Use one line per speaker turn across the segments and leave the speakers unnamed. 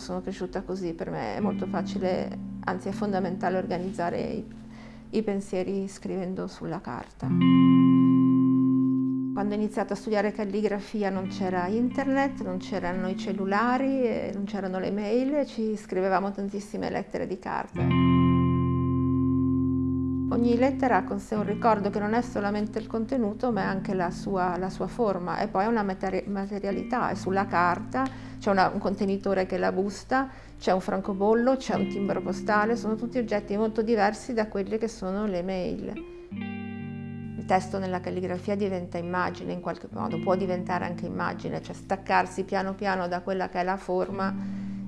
sono cresciuta così, per me è molto facile, anzi è fondamentale organizzare i, i pensieri scrivendo sulla carta. Quando ho iniziato a studiare calligrafia non c'era internet, non c'erano i cellulari, non c'erano le mail, ci scrivevamo tantissime lettere di carta. Ogni lettera ha con sé un ricordo che non è solamente il contenuto ma è anche la sua, la sua forma e poi una materialità, è sulla carta, c'è un contenitore che è la busta, c'è un francobollo, c'è un timbro postale, sono tutti oggetti molto diversi da quelli che sono le mail. Il testo nella calligrafia diventa immagine in qualche modo, può diventare anche immagine, cioè staccarsi piano piano da quella che è la forma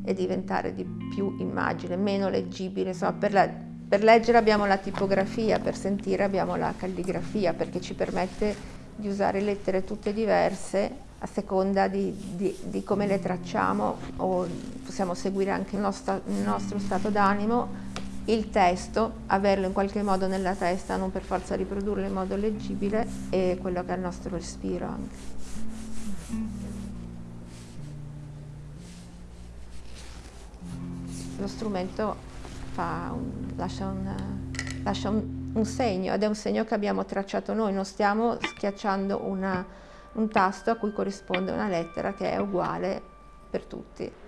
e diventare di più immagine, meno leggibile, insomma per la per leggere abbiamo la tipografia, per sentire abbiamo la calligrafia, perché ci permette di usare lettere tutte diverse a seconda di, di, di come le tracciamo o possiamo seguire anche il nostro, il nostro stato d'animo, il testo, averlo in qualche modo nella testa, non per forza riprodurlo in modo leggibile e quello che è il nostro respiro anche. Lo strumento un, lascia, un, lascia un, un, segno ed è un segno che abbiamo tracciato noi, non stiamo schiacciando una, un tasto a cui corrisponde una lettera che è uguale per tutti.